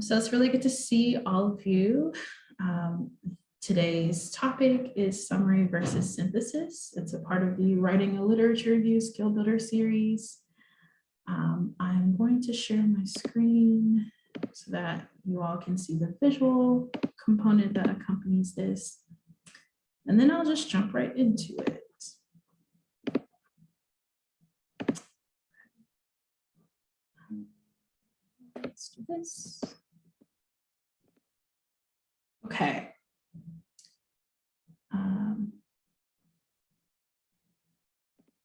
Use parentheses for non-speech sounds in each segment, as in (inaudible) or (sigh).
So it's really good to see all of you. Um, today's topic is summary versus synthesis. It's a part of the Writing a Literature Review Skill Builder series. Um, I'm going to share my screen so that you all can see the visual component that accompanies this. And then I'll just jump right into it. Let's do this. Okay. Um,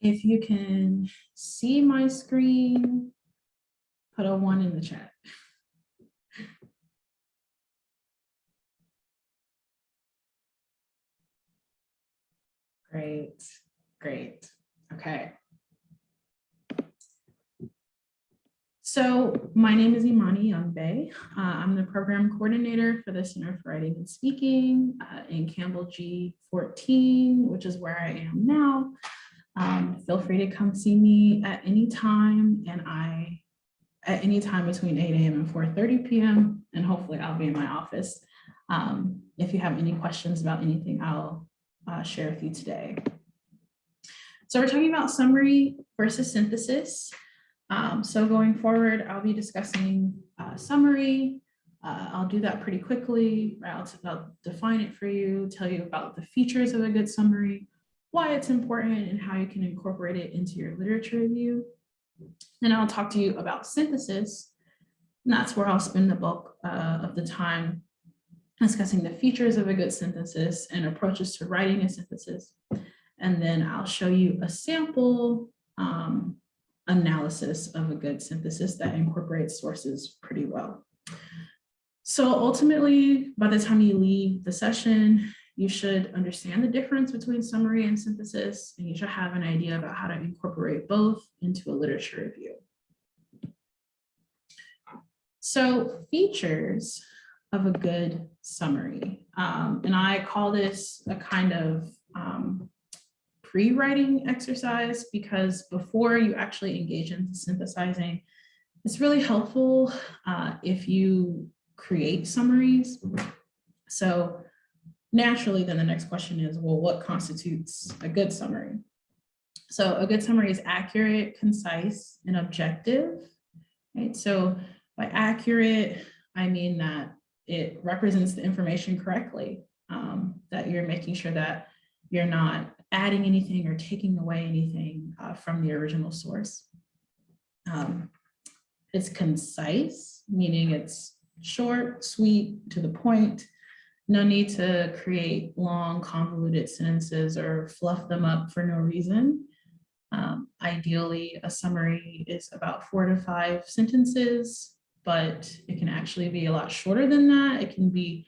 if you can see my screen, put a one in the chat. Great, great. Okay. So my name is Imani Youngbae. Uh, I'm the program coordinator for the Center for Writing and Speaking uh, in Campbell G14, which is where I am now. Um, feel free to come see me at any time and I, at any time between 8 a.m. and 4.30 p.m. and hopefully I'll be in my office. Um, if you have any questions about anything, I'll uh, share with you today. So we're talking about summary versus synthesis. Um, so going forward, I'll be discussing uh, summary. Uh, I'll do that pretty quickly. I'll, I'll define it for you, tell you about the features of a good summary, why it's important and how you can incorporate it into your literature review. Then I'll talk to you about synthesis. And that's where I'll spend the bulk uh, of the time discussing the features of a good synthesis and approaches to writing a synthesis. And then I'll show you a sample um, analysis of a good synthesis that incorporates sources pretty well. So ultimately, by the time you leave the session, you should understand the difference between summary and synthesis, and you should have an idea about how to incorporate both into a literature review. So features of a good summary, um, and I call this a kind of um, pre-writing exercise because before you actually engage in synthesizing, it's really helpful uh, if you create summaries. So naturally, then the next question is, well, what constitutes a good summary? So a good summary is accurate, concise, and objective. Right? So by accurate, I mean that it represents the information correctly, um, that you're making sure that you're not adding anything or taking away anything uh, from the original source. Um, it's concise, meaning it's short, sweet, to the point. No need to create long, convoluted sentences or fluff them up for no reason. Um, ideally, a summary is about four to five sentences, but it can actually be a lot shorter than that. It can be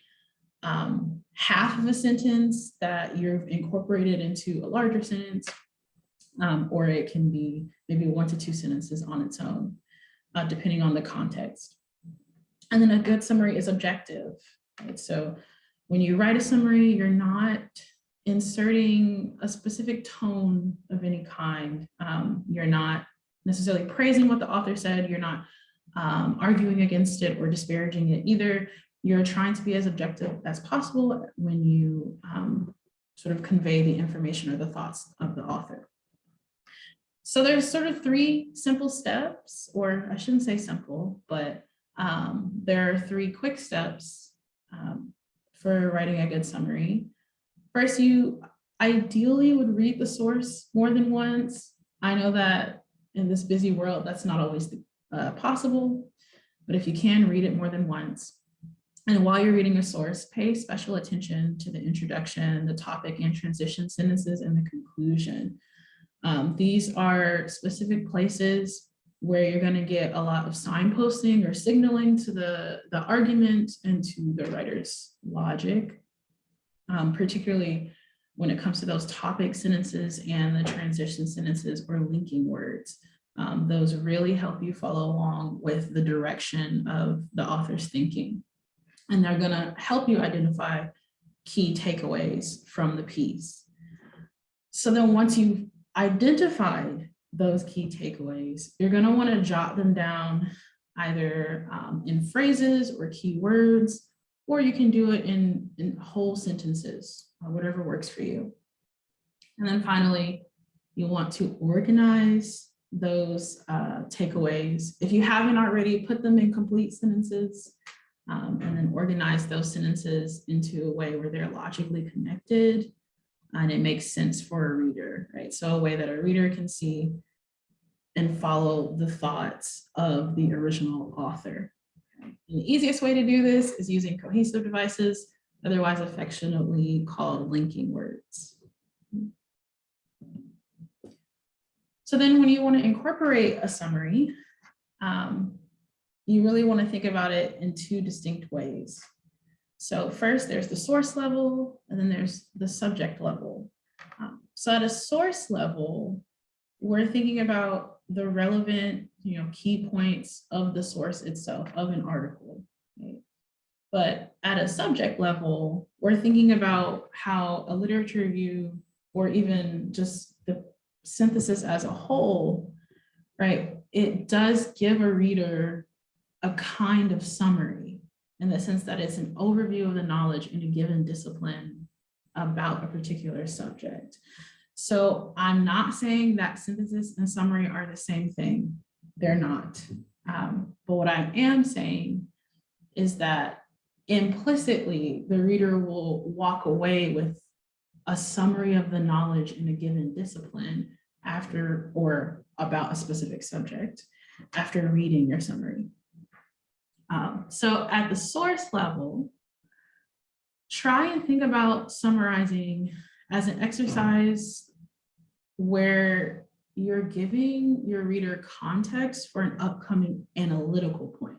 um, half of a sentence that you've incorporated into a larger sentence, um, or it can be maybe one to two sentences on its own, uh, depending on the context. And then a good summary is objective. Right? So when you write a summary, you're not inserting a specific tone of any kind. Um, you're not necessarily praising what the author said. You're not um, arguing against it or disparaging it either you're trying to be as objective as possible when you um, sort of convey the information or the thoughts of the author. So there's sort of three simple steps, or I shouldn't say simple, but um, there are three quick steps um, for writing a good summary. First, you ideally would read the source more than once. I know that in this busy world, that's not always uh, possible, but if you can read it more than once, and while you're reading a source, pay special attention to the introduction, the topic and transition sentences, and the conclusion. Um, these are specific places where you're going to get a lot of signposting or signaling to the, the argument and to the writer's logic, um, particularly when it comes to those topic sentences and the transition sentences or linking words. Um, those really help you follow along with the direction of the author's thinking and they're going to help you identify key takeaways from the piece. So then once you've identified those key takeaways, you're going to want to jot them down either um, in phrases or keywords, or you can do it in, in whole sentences, or whatever works for you. And then finally, you want to organize those uh, takeaways. If you haven't already, put them in complete sentences um, and then organize those sentences into a way where they're logically connected and it makes sense for a reader, right? So a way that a reader can see and follow the thoughts of the original author. The easiest way to do this is using cohesive devices, otherwise affectionately called linking words. So then when you want to incorporate a summary, um, you really want to think about it in two distinct ways. So first there's the source level and then there's the subject level. Um, so at a source level, we're thinking about the relevant you know, key points of the source itself of an article. But at a subject level, we're thinking about how a literature review or even just the synthesis as a whole, right? It does give a reader a kind of summary in the sense that it's an overview of the knowledge in a given discipline about a particular subject. So I'm not saying that synthesis and summary are the same thing. They're not. Um, but what I am saying is that implicitly the reader will walk away with a summary of the knowledge in a given discipline after or about a specific subject after reading your summary. Um, so at the source level, try and think about summarizing as an exercise where you're giving your reader context for an upcoming analytical point.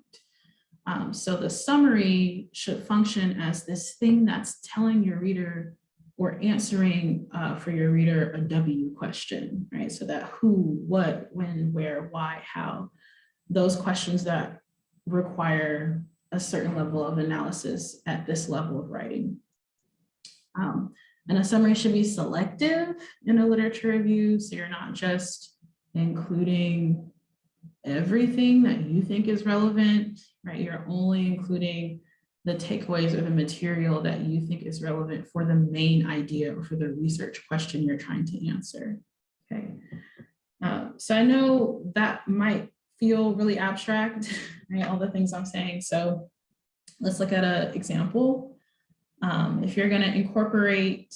Um, so the summary should function as this thing that's telling your reader or answering uh, for your reader a W question, right? So that who, what, when, where, why, how, those questions that require a certain level of analysis at this level of writing. Um, and a summary should be selective in a literature review, so you're not just including everything that you think is relevant, right? You're only including the takeaways or the material that you think is relevant for the main idea or for the research question you're trying to answer. Okay. Uh, so I know that might feel really abstract, (laughs) right? All the things I'm saying. So let's look at an example. Um, if you're going to incorporate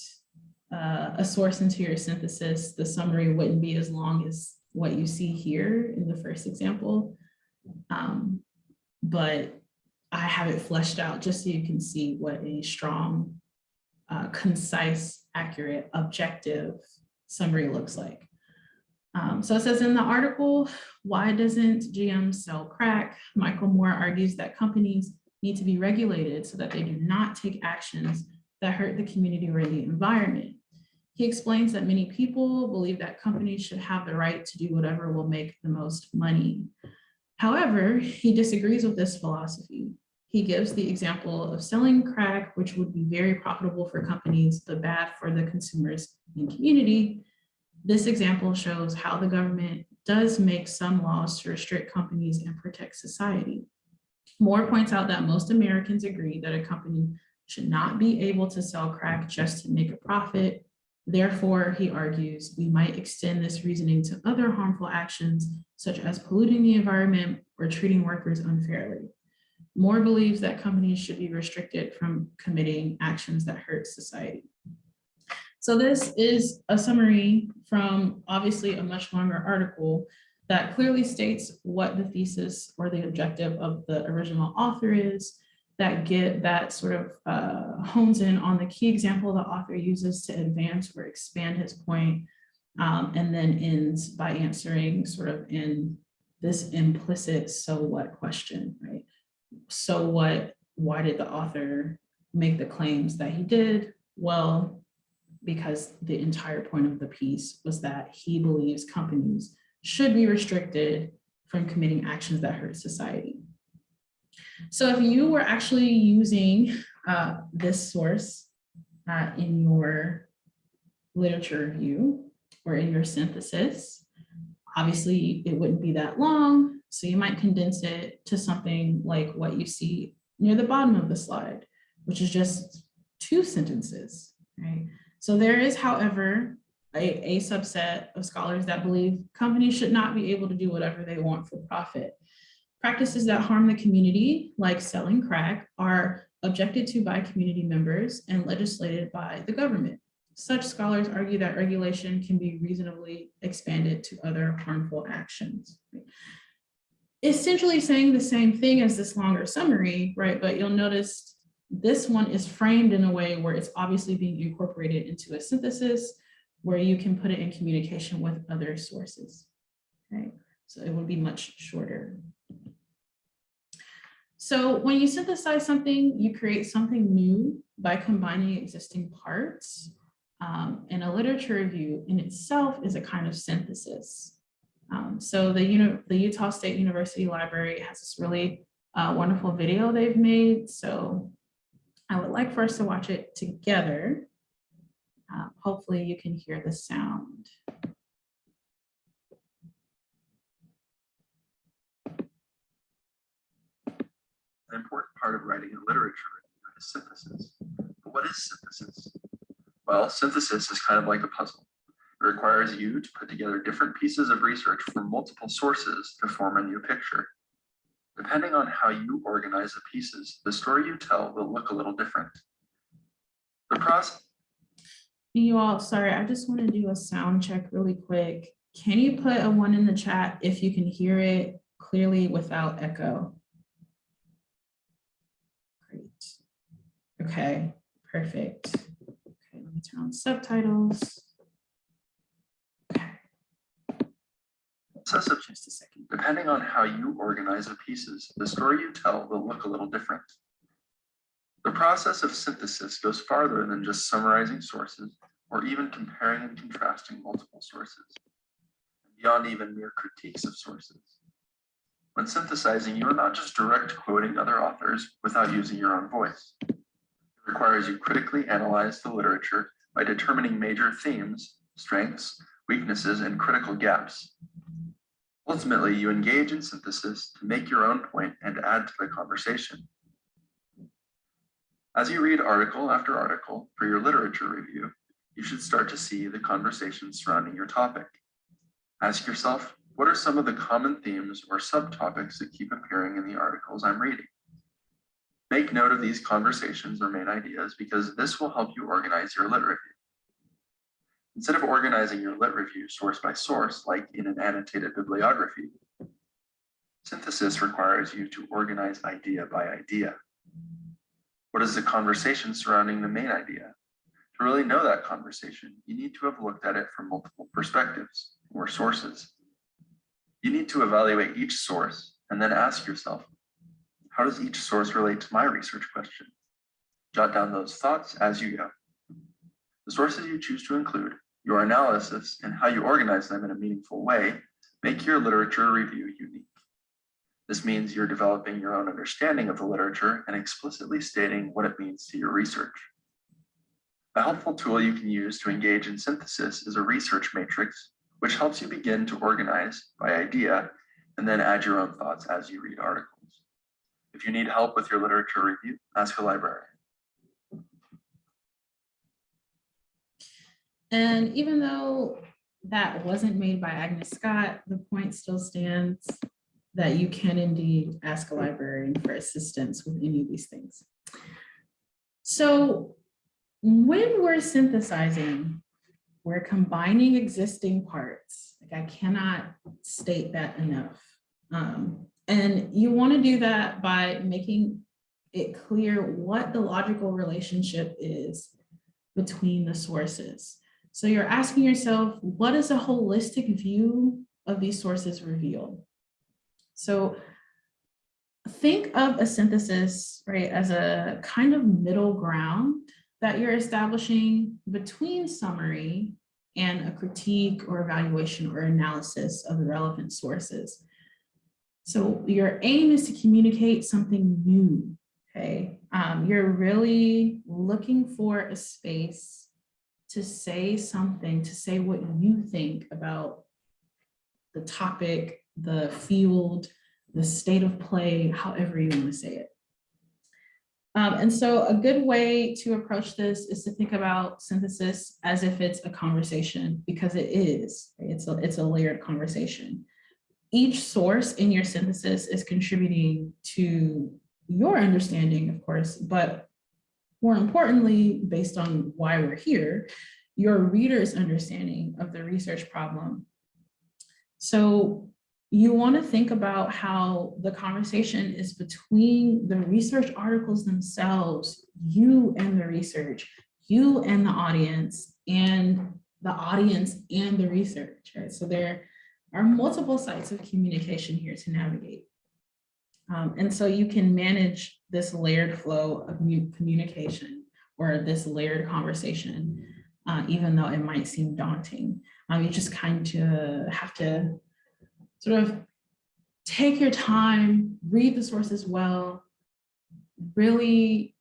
uh, a source into your synthesis, the summary wouldn't be as long as what you see here in the first example. Um, but I have it fleshed out just so you can see what a strong, uh, concise, accurate, objective summary looks like. Um, so it says in the article, why doesn't GM sell crack? Michael Moore argues that companies need to be regulated so that they do not take actions that hurt the community or the environment. He explains that many people believe that companies should have the right to do whatever will make the most money. However, he disagrees with this philosophy. He gives the example of selling crack, which would be very profitable for companies, but bad for the consumers and community. This example shows how the government does make some laws to restrict companies and protect society. Moore points out that most Americans agree that a company should not be able to sell crack just to make a profit. Therefore, he argues, we might extend this reasoning to other harmful actions, such as polluting the environment or treating workers unfairly. Moore believes that companies should be restricted from committing actions that hurt society. So this is a summary from obviously a much longer article that clearly states what the thesis or the objective of the original author is, that get that sort of uh, hones in on the key example the author uses to advance or expand his point, um, and then ends by answering sort of in this implicit so what question, right? so what, why did the author make the claims that he did? Well, because the entire point of the piece was that he believes companies should be restricted from committing actions that hurt society. So if you were actually using uh, this source uh, in your literature review or in your synthesis, Obviously, it wouldn't be that long, so you might condense it to something like what you see near the bottom of the slide, which is just two sentences, right? So there is, however, a, a subset of scholars that believe companies should not be able to do whatever they want for profit. Practices that harm the community, like selling crack, are objected to by community members and legislated by the government. Such scholars argue that regulation can be reasonably expanded to other harmful actions. Essentially saying the same thing as this longer summary, right? But you'll notice this one is framed in a way where it's obviously being incorporated into a synthesis where you can put it in communication with other sources, okay? So it would be much shorter. So when you synthesize something, you create something new by combining existing parts. Um, and a literature review in itself is a kind of synthesis. Um, so the, the Utah State University Library has this really uh, wonderful video they've made. So I would like for us to watch it together. Uh, hopefully you can hear the sound. An important part of writing a literature is synthesis. But what is synthesis? Well, synthesis is kind of like a puzzle. It requires you to put together different pieces of research from multiple sources to form a new picture. Depending on how you organize the pieces, the story you tell will look a little different. The process You all, sorry, I just want to do a sound check really quick. Can you put a one in the chat if you can hear it clearly without echo? Great. Okay, perfect. Okay, let me turn on subtitles. Okay. Process of Just a second. Depending on how you organize the pieces, the story you tell will look a little different. The process of synthesis goes farther than just summarizing sources or even comparing and contrasting multiple sources, beyond even mere critiques of sources. When synthesizing, you are not just direct quoting other authors without using your own voice. It requires you critically analyze the literature by determining major themes, strengths, weaknesses, and critical gaps. Ultimately, you engage in synthesis to make your own point and add to the conversation. As you read article after article for your literature review, you should start to see the conversation surrounding your topic. Ask yourself, what are some of the common themes or subtopics that keep appearing in the articles I'm reading? Make note of these conversations or main ideas because this will help you organize your lit review. Instead of organizing your lit review source by source, like in an annotated bibliography, synthesis requires you to organize idea by idea. What is the conversation surrounding the main idea? To really know that conversation, you need to have looked at it from multiple perspectives or sources. You need to evaluate each source and then ask yourself, how does each source relate to my research question? Jot down those thoughts as you go. The sources you choose to include, your analysis, and how you organize them in a meaningful way make your literature review unique. This means you're developing your own understanding of the literature and explicitly stating what it means to your research. A helpful tool you can use to engage in synthesis is a research matrix, which helps you begin to organize by idea and then add your own thoughts as you read articles. If you need help with your literature review, ask a librarian. And even though that wasn't made by Agnes Scott, the point still stands that you can indeed ask a librarian for assistance with any of these things. So when we're synthesizing, we're combining existing parts. Like I cannot state that enough. Um, and you want to do that by making it clear what the logical relationship is between the sources. So you're asking yourself, what does a holistic view of these sources reveal? So think of a synthesis, right, as a kind of middle ground that you're establishing between summary and a critique or evaluation or analysis of the relevant sources. So your aim is to communicate something new, okay? Um, you're really looking for a space to say something, to say what you think about the topic, the field, the state of play, however you want to say it. Um, and so a good way to approach this is to think about synthesis as if it's a conversation, because it is. It's a, it's a layered conversation. Each source in your synthesis is contributing to your understanding, of course, but more importantly, based on why we're here, your reader's understanding of the research problem. So you want to think about how the conversation is between the research articles themselves, you and the research, you and the audience, and the audience and the research, right? So there are multiple sites of communication here to navigate. Um, and so you can manage this layered flow of mu- communication or this layered conversation, uh, even though it might seem daunting. Um, you just kind of have to sort of take your time, read the sources well, really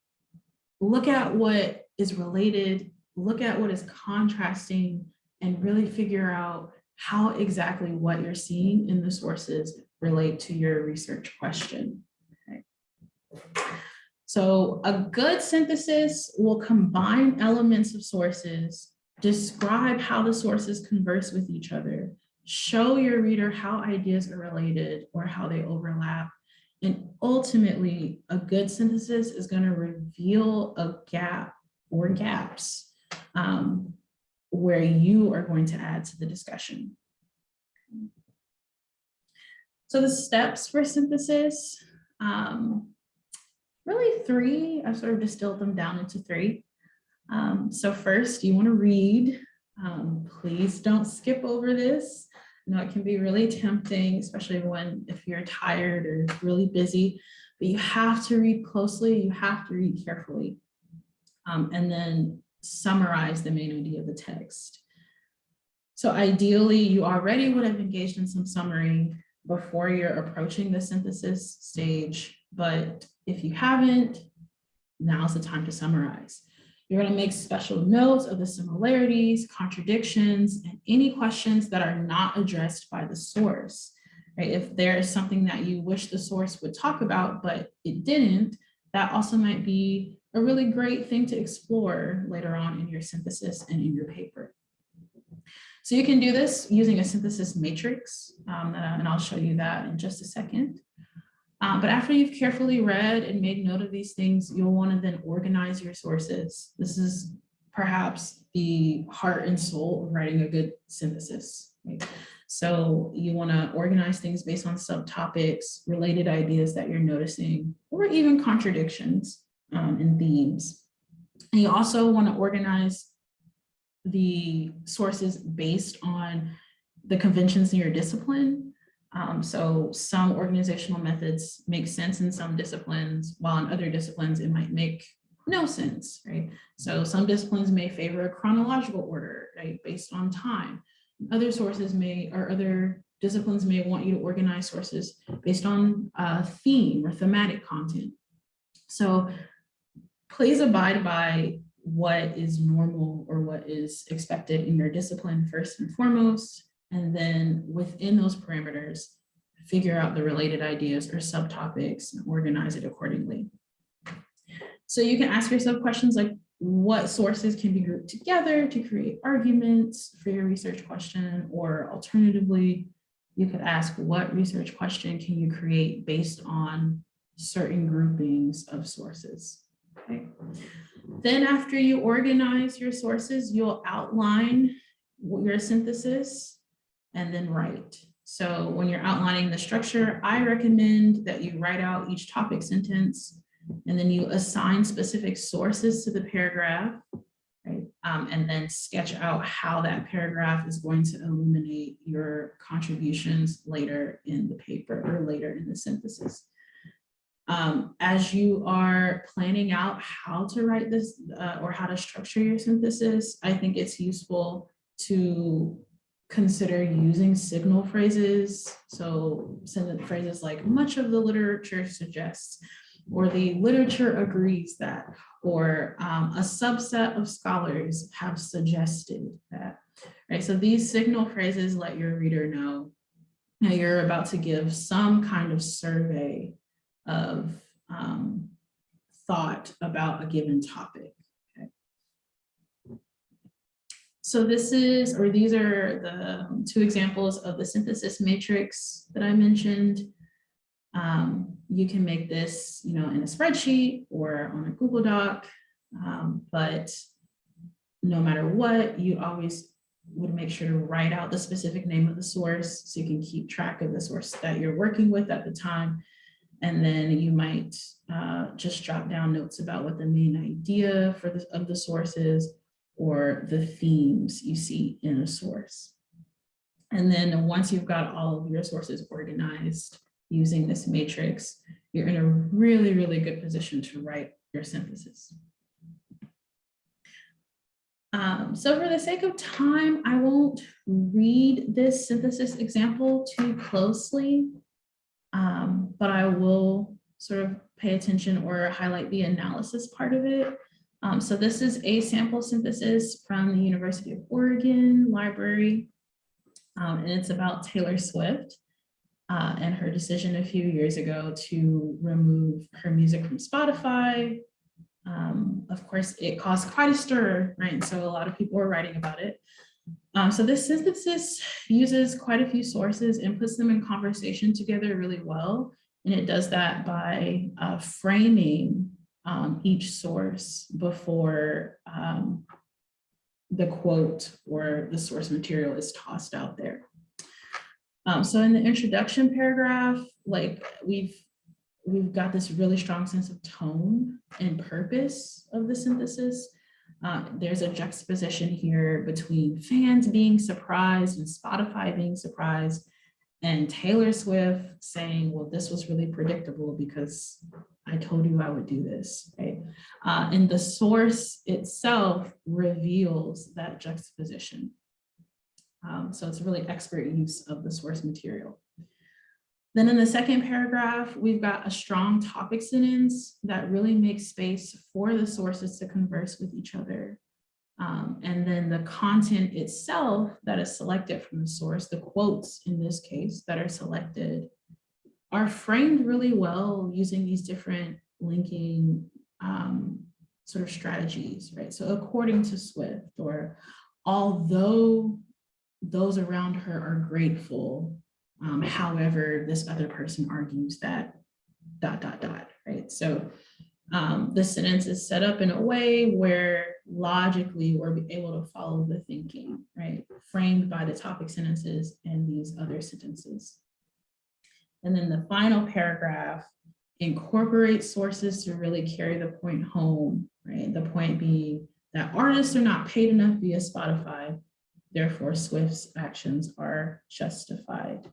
look at what is related, look at what is contrasting, and really figure out how exactly what you're seeing in the sources relate to your research question. Okay. So a good synthesis will combine elements of sources, describe how the sources converse with each other, show your reader how ideas are related or how they overlap. And ultimately, a good synthesis is going to reveal a gap or gaps um, where you are going to add to the discussion. So the steps for synthesis, um, really three, I've sort of distilled them down into three. Um, so first, you want to read. Um, please don't skip over this. You know, it can be really tempting, especially when if you're tired or really busy, but you have to read closely, you have to read carefully. Um, and then summarize the main idea of the text. So ideally, you already would have engaged in some summary before you're approaching the synthesis stage, but if you haven't, now's the time to summarize. You're going to make special notes of the similarities, contradictions, and any questions that are not addressed by the source. Right? If there is something that you wish the source would talk about, but it didn't, that also might be a really great thing to explore later on in your synthesis and in your paper. So you can do this using a synthesis matrix, um, and I'll show you that in just a second. Um, but after you've carefully read and made note of these things, you'll want to then organize your sources. This is perhaps the heart and soul of writing a good synthesis. Right? So you want to organize things based on subtopics, related ideas that you're noticing, or even contradictions um, and themes. And you also want to organize the sources based on the conventions in your discipline. Um, so some organizational methods make sense in some disciplines, while in other disciplines it might make no sense, right? So some disciplines may favor a chronological order, right, based on time. Other sources may, or other disciplines may want you to organize sources based on uh, theme or thematic content. So please abide by what is normal or what is expected in your discipline first and foremost, and then within those parameters, figure out the related ideas or subtopics and organize it accordingly. So you can ask yourself questions like, what sources can be grouped together to create arguments for your research question? Or alternatively, you could ask what research question can you create based on certain groupings of sources? Okay. Then after you organize your sources, you'll outline your synthesis and then write. So when you're outlining the structure, I recommend that you write out each topic sentence and then you assign specific sources to the paragraph, right? Um, and then sketch out how that paragraph is going to illuminate your contributions later in the paper or later in the synthesis. Um, as you are planning out how to write this uh, or how to structure your synthesis, I think it's useful to consider using signal phrases. So sentence phrases like much of the literature suggests, or the literature agrees that, or um, a subset of scholars have suggested that, right? So these signal phrases let your reader know Now you're about to give some kind of survey of um, thought about a given topic. okay? So this is, or these are the two examples of the synthesis matrix that I mentioned. Um, you can make this, you know, in a spreadsheet or on a Google Doc, um, but no matter what, you always would make sure to write out the specific name of the source so you can keep track of the source that you're working with at the time. And then you might uh, just jot down notes about what the main idea for the, of the source is or the themes you see in a source. And then once you've got all of your sources organized using this matrix, you're in a really, really good position to write your synthesis. Um, so for the sake of time, I won't read this synthesis example too closely, um, but I will sort of pay attention or highlight the analysis part of it. Um, so this is a sample synthesis from the University of Oregon Library, um, and it's about Taylor Swift uh, and her decision a few years ago to remove her music from Spotify, um, of course, it caused quite a stir, right? So a lot of people were writing about it. Um, so this synthesis uses quite a few sources and puts them in conversation together really well. And it does that by uh, framing um, each source before um, the quote or the source material is tossed out there. Um, so in the introduction paragraph, like we've we've got this really strong sense of tone and purpose of the synthesis. Uh, there's a juxtaposition here between fans being surprised and Spotify being surprised and Taylor Swift saying, well, this was really predictable because I told you I would do this, right? Uh, and the source itself reveals that juxtaposition. Um, so it's really expert use of the source material. Then in the second paragraph, we've got a strong topic sentence that really makes space for the sources to converse with each other. Um, and then the content itself that is selected from the source, the quotes in this case that are selected, are framed really well using these different linking um, sort of strategies, right? So according to Swift, or although those around her are grateful um, however, this other person argues that dot, dot, dot, right? So um, the sentence is set up in a way where logically we're able to follow the thinking, right? Framed by the topic sentences and these other sentences. And then the final paragraph incorporates sources to really carry the point home, right? The point being that artists are not paid enough via Spotify, therefore Swift's actions are justified.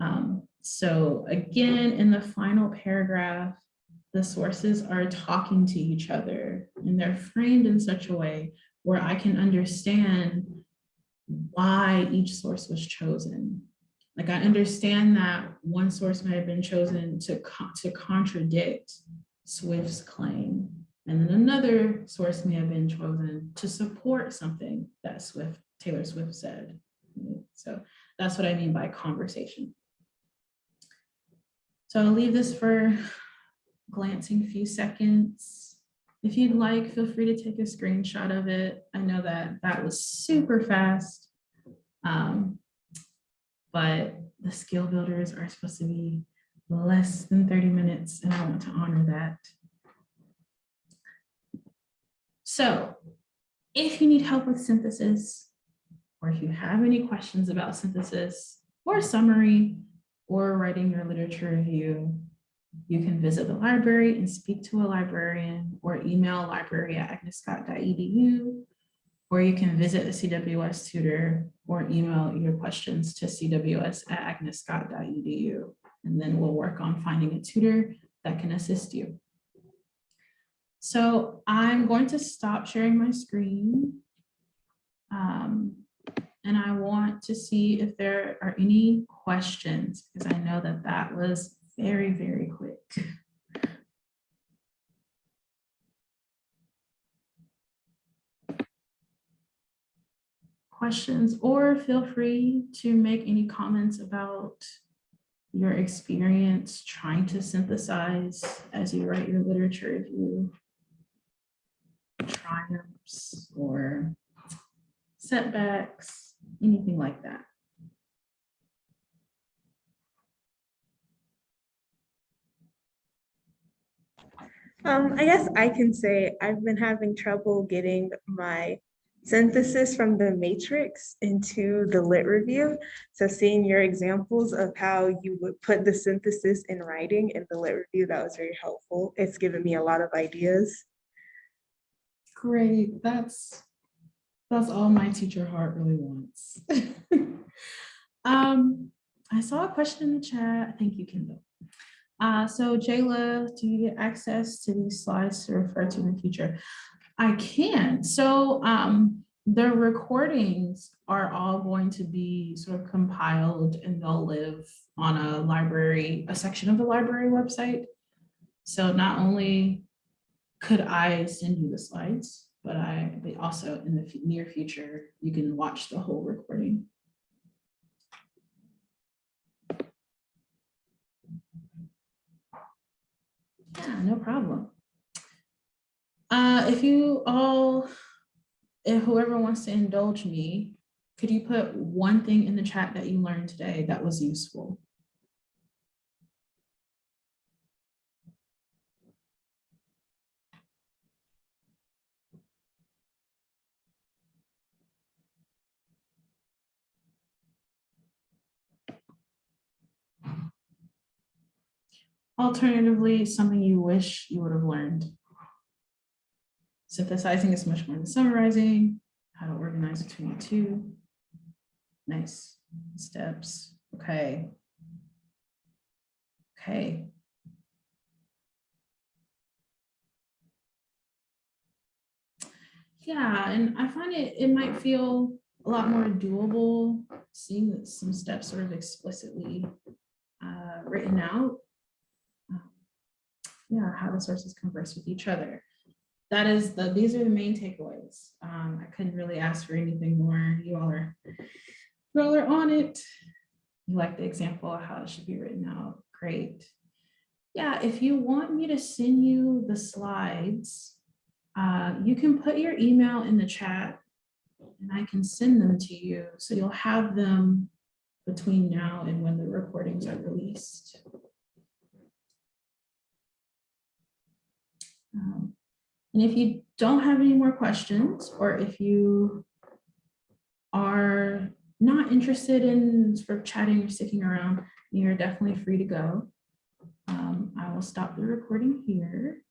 Um, so again, in the final paragraph, the sources are talking to each other and they're framed in such a way where I can understand why each source was chosen. Like I understand that one source may have been chosen to, co to contradict Swift's claim. And then another source may have been chosen to support something that Swift, Taylor Swift said. So that's what I mean by conversation. So I'll leave this for glancing few seconds. If you'd like, feel free to take a screenshot of it. I know that that was super fast, um, but the skill builders are supposed to be less than 30 minutes and I want to honor that. So if you need help with synthesis, or if you have any questions about synthesis or summary, or writing your literature review, you can visit the library and speak to a librarian or email library at agnesscott.edu, or you can visit the CWS tutor or email your questions to cws at agnesscott.edu, and then we'll work on finding a tutor that can assist you. So I'm going to stop sharing my screen. Um, and I want to see if there are any questions, because I know that that was very, very quick. questions or feel free to make any comments about your experience trying to synthesize as you write your literature review triumphs or setbacks, anything like that. Um, I guess I can say I've been having trouble getting my synthesis from the matrix into the lit review. So seeing your examples of how you would put the synthesis in writing in the lit review, that was very helpful. It's given me a lot of ideas. Great, that's, that's all my teacher heart really wants. (laughs) Um, I saw a question in the chat. Thank you, Kendall. Uh, so Jayla, do you get access to these slides to refer to in the future? I can. So um, the recordings are all going to be sort of compiled and they'll live on a library, a section of the library website. So not only could I send you the slides, but I, but also in the near future, you can watch the whole recording. Yeah, no problem. Uh, if you all, if whoever wants to indulge me, could you put one thing in the chat that you learned today that was useful? Alternatively, something you wish you would have learned. Synthesizing is much more than summarizing, how to organize between the two. Nice steps, okay. Okay. Yeah, and I find it, it might feel a lot more doable, seeing that some steps sort of explicitly uh, written out yeah, how the sources converse with each other. That is the, these are the main takeaways. Um, I couldn't really ask for anything more. You all are, you all are on it. You like the example of how it should be written out. Great. Yeah, if you want me to send you the slides, uh, you can put your email in the chat and I can send them to you. So you'll have them between now and when the recordings are released. Um, And if you don't have any more questions, or if you are not interested in sort of chatting or sticking around, you're definitely free to go. Um, I will stop the recording here.